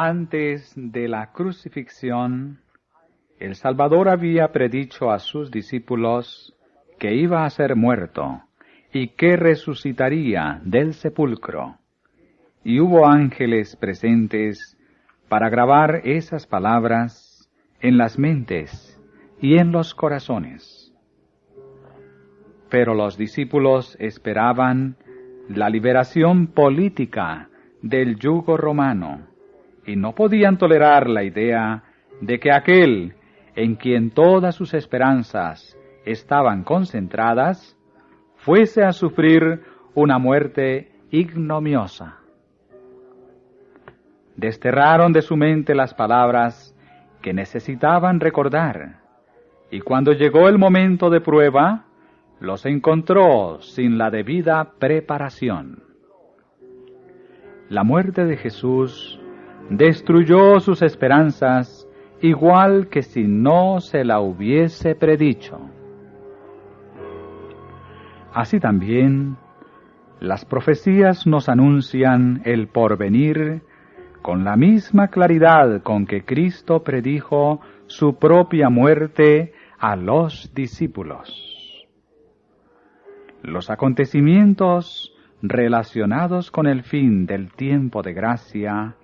Antes de la crucifixión, el Salvador había predicho a sus discípulos que iba a ser muerto y que resucitaría del sepulcro. Y hubo ángeles presentes para grabar esas palabras en las mentes y en los corazones. Pero los discípulos esperaban la liberación política del yugo romano y no podían tolerar la idea de que aquel en quien todas sus esperanzas estaban concentradas, fuese a sufrir una muerte ignomiosa. Desterraron de su mente las palabras que necesitaban recordar, y cuando llegó el momento de prueba, los encontró sin la debida preparación. La muerte de Jesús destruyó sus esperanzas igual que si no se la hubiese predicho. Así también, las profecías nos anuncian el porvenir con la misma claridad con que Cristo predijo su propia muerte a los discípulos. Los acontecimientos relacionados con el fin del tiempo de gracia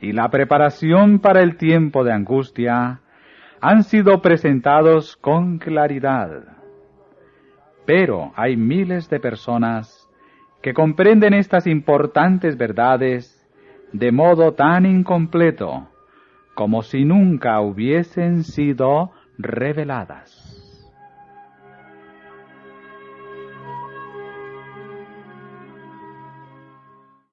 y la preparación para el tiempo de angustia han sido presentados con claridad. Pero hay miles de personas que comprenden estas importantes verdades de modo tan incompleto como si nunca hubiesen sido reveladas.